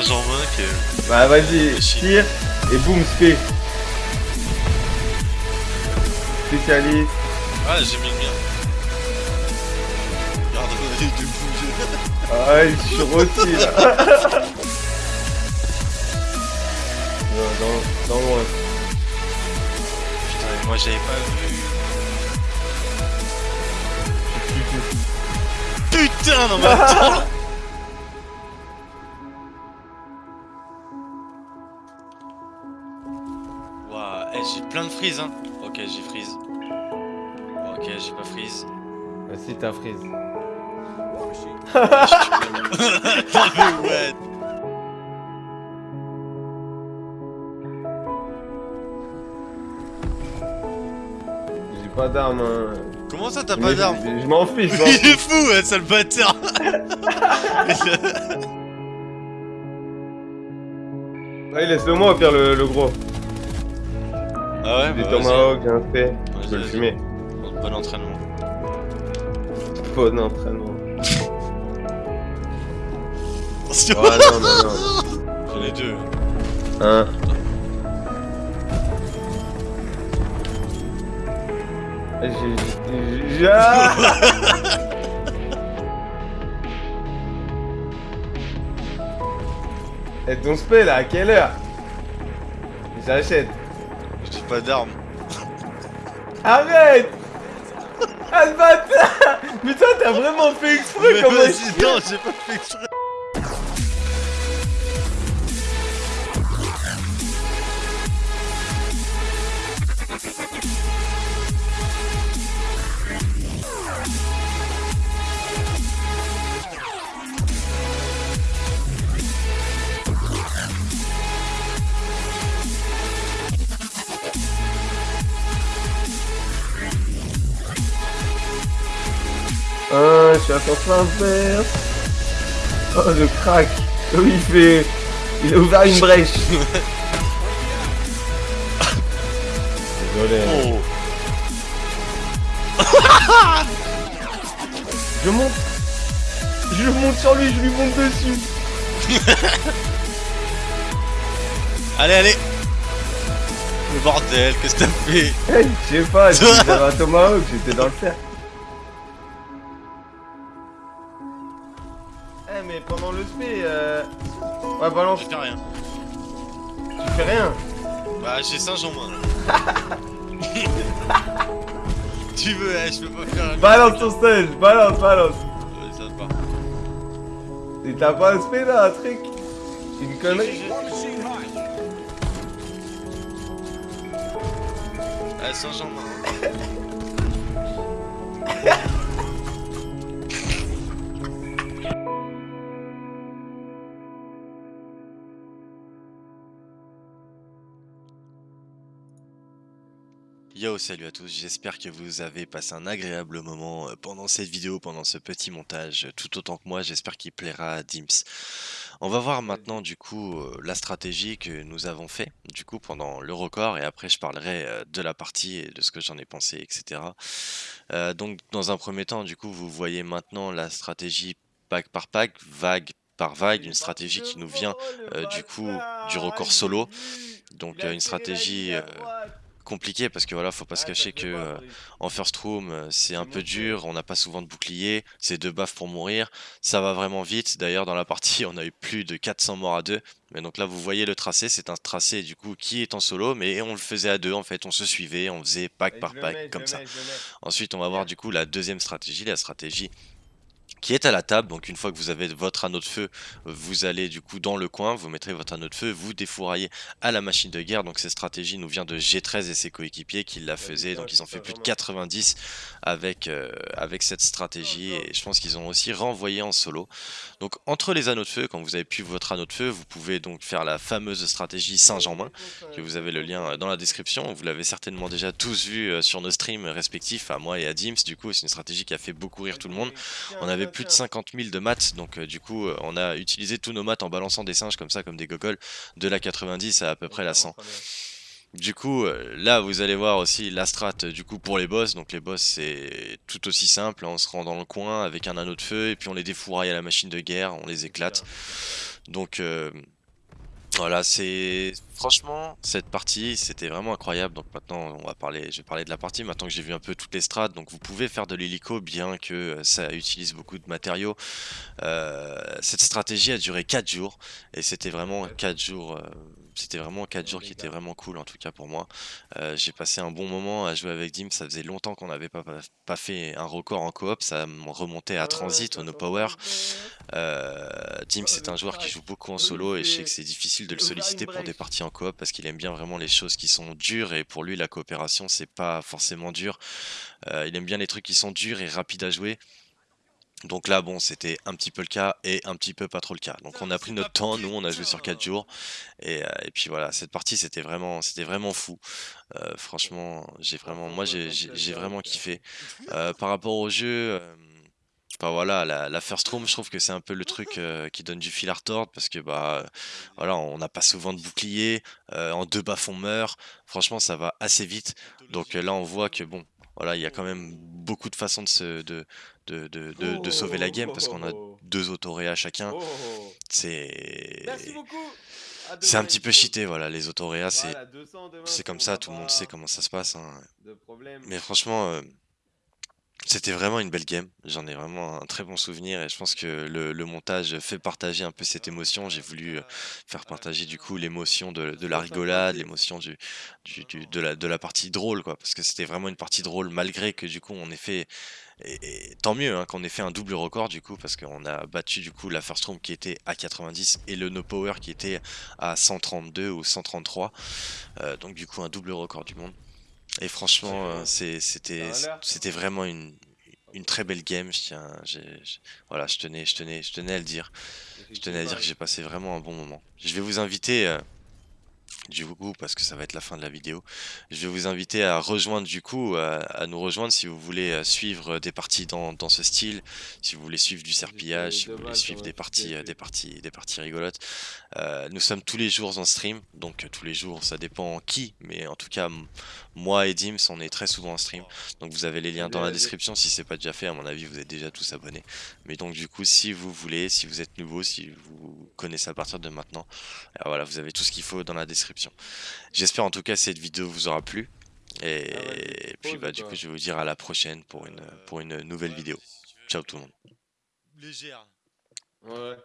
Genre que... Bah vas-y, tire et boum, spé. Spécialiste. Ah, j'ai mis le mien. Regarde, il est bouger. Ah, il sur aussi là. Non, dans, dans loin. Putain, mais moi j'avais pas vu. Putain, non mais attends eh, j'ai plein de freeze hein. Ok, j'ai freeze. Ok, j'ai pas freeze. Bah si t'as freeze. ouais. J'ai pas d'arme. Hein. Comment ça t'as pas d'arme Je, m'en fiche. Il est fou, ouais, sale bâtard Ouais, laisse-le moi au pire le, le gros. Ah ouais, Des bah tomahawks, j'ai un fait. Je peux le fumer. Bon entraînement. Bon entraînement. Attention Ouais, non, non, non. J'en ai deux. Hein. J'ai- j'ai- j'ai- Ah Et ton spé là, à quelle heure? J'achète. Pas d'arme. Arrête Ah le bâtard Mais toi t'as vraiment fait exprès comme chien non, j'ai pas fait exprès. Ah, je suis à sens inverse Oh le crack. Oh il fait... Il a ouvert une brèche. Désolé. Oh. Je monte. Je monte sur lui, je lui monte dessus. Allez, allez. Le bordel, qu'est-ce que t'as fait? Hey, je sais pas, j'avais un tomahawk, j'étais dans le cercle. Pendant le spé, euh... Ouais balance, Je fais rien. tu fais rien Bah, j'ai 5 en moins. tu veux, eh, je peux pas faire un... Balance ton stage, balance, balance Ouais, ça va pas. Et t'as pas un spé là, un truc? Une connerie? Ah, 5 en moins. Yo, salut à tous, j'espère que vous avez passé un agréable moment euh, pendant cette vidéo, pendant ce petit montage, tout autant que moi, j'espère qu'il plaira à Dims. On va voir maintenant du coup euh, la stratégie que nous avons fait du coup pendant le record et après je parlerai euh, de la partie et de ce que j'en ai pensé etc. Euh, donc dans un premier temps du coup vous voyez maintenant la stratégie pack par pack, vague par vague, une stratégie qui nous vient euh, du coup du record solo. Donc euh, une stratégie compliquée parce que voilà faut pas se cacher que euh, en first room, euh, c'est un peu dur, on n'a pas souvent de bouclier, c'est deux baffes pour mourir, ça va vraiment vite. D'ailleurs, dans la partie, on a eu plus de 400 morts à deux. Mais donc là, vous voyez le tracé, c'est un tracé du coup qui est en solo, mais on le faisait à deux en fait, on se suivait, on faisait pack par pack comme ça. Ensuite, on va voir du coup la deuxième stratégie, la stratégie qui est à la table. Donc une fois que vous avez votre anneau de feu, vous allez du coup dans le coin, vous mettrez votre anneau de feu, vous défouraillez à la machine de guerre. Donc cette stratégie nous vient de G13 et ses coéquipiers qui la faisaient. Donc ils ont fait plus de 90 avec, euh, avec cette stratégie et je pense qu'ils ont aussi renvoyé en solo. Donc entre les anneaux de feu, quand vous avez pu votre anneau de feu, vous pouvez donc faire la fameuse stratégie singe en main que vous avez le lien euh, dans la description. Vous l'avez certainement déjà tous vu euh, sur nos streams respectifs, à moi et à Dims. Du coup, c'est une stratégie qui a fait beaucoup rire tout le monde. On avait plus de 50 000 de maths, donc euh, du coup, euh, on a utilisé tous nos maths en balançant des singes comme ça, comme des gogoles, de la 90 à à peu près la 100. Du coup, euh, là, vous allez voir aussi la strat du coup pour les boss. Donc les boss, c'est tout aussi simple. On se rend dans le coin avec un anneau de feu et puis on les défouraille à la machine de guerre, on les éclate. Donc, euh, voilà, c'est franchement, cette partie, c'était vraiment incroyable. Donc maintenant, on va parler, je vais parler de la partie. Maintenant que j'ai vu un peu toutes les strats, donc vous pouvez faire de l'hélico, bien que euh, ça utilise beaucoup de matériaux. Euh, cette stratégie a duré 4 jours, et c'était vraiment 4 jours. euh, c'était vraiment 4 jours qui étaient vraiment cool en tout cas pour moi. Euh, j'ai passé un bon moment à jouer avec Dim, ça faisait longtemps qu'on n'avait pas, pas pas fait un record en coop, ça remontait à Transit, au No Power. Euh, Dim, Oh, c'est un joueur qui joue beaucoup en solo et je sais que c'est difficile de le solliciter pour des parties en coop parce qu'il aime bien vraiment les choses qui sont dures et pour lui la coopération c'est pas forcément dur. Euh, il aime bien les trucs qui sont durs et rapides à jouer. Donc là bon c'était un petit peu le cas et un petit peu pas trop le cas. Donc on a pris notre temps, nous on a joué sur 4 jours et, euh, et puis voilà cette partie c'était vraiment c'était vraiment fou. Euh, franchement j'ai vraiment moi j'ai vraiment kiffé. Euh, par rapport au jeu, euh, voilà, la, la first room, je trouve que c'est un peu le truc euh, qui donne du fil à retordre parce que bah euh, voilà, on n'a pas souvent de bouclier, euh, en deux baffes on meurt. Franchement, ça va assez vite. Donc euh, là, on voit que bon, voilà, il y a quand même beaucoup de façons de se de de, de, de- de sauver la game parce qu'on a deux autoréas chacun. C'est Merci beaucoup. À c'est un petit peu cheaté, voilà, les autoréas, c'est Voilà, 200 demain, c'est comme ça, tout le monde sait comment ça se passe. hein. De. Mais franchement, euh, c'était vraiment une belle game. J'en ai vraiment un très bon souvenir et je pense que le, montage fait partager un peu cette émotion. J'ai voulu euh, faire partager du coup l'émotion de, la rigolade, l'émotion de la, partie drôle, quoi. Parce que c'était vraiment une partie drôle malgré que du coup on ait fait, et, et tant mieux hein, qu'on ait fait un double record du coup parce qu'on a battu du coup la First Room qui était à 90 et le No Power qui était à 132 ou 133. Euh, donc du coup un double record du monde. Et franchement, euh, c'était vraiment une, une très belle game. Je tiens, voilà, je tenais, je tenais, je tenais à le dire. Je tenais à dire que j'ai passé vraiment un bon moment. Je vais vous inviter, euh, du coup, parce que ça va être la fin de la vidéo, je vais vous inviter à rejoindre du coup, à, à nous rejoindre si vous voulez euh, suivre des parties dans, dans ce style, si vous voulez suivre du serpillage, si vous voulez suivre des parties, euh, des parties, des parties rigolotes. Euh, nous sommes tous les jours en stream, donc euh, tous les jours, ça dépend qui, mais en tout cas, moi et Dims, on est très souvent en stream. Donc vous avez les liens dans la description si c'est pas déjà fait, à mon avis vous êtes déjà tous abonnés. Mais donc du coup si vous voulez, si vous êtes nouveau, si vous connaissez à partir de maintenant, euh, voilà vous avez tout ce qu'il faut dans la description. J'espère en tout cas que cette vidéo vous aura plu. Et, Ah, et puis bah du coup je vais vous dire à la prochaine pour une, pour une nouvelle vidéo. Ciao tout le monde. Légère. Ouais.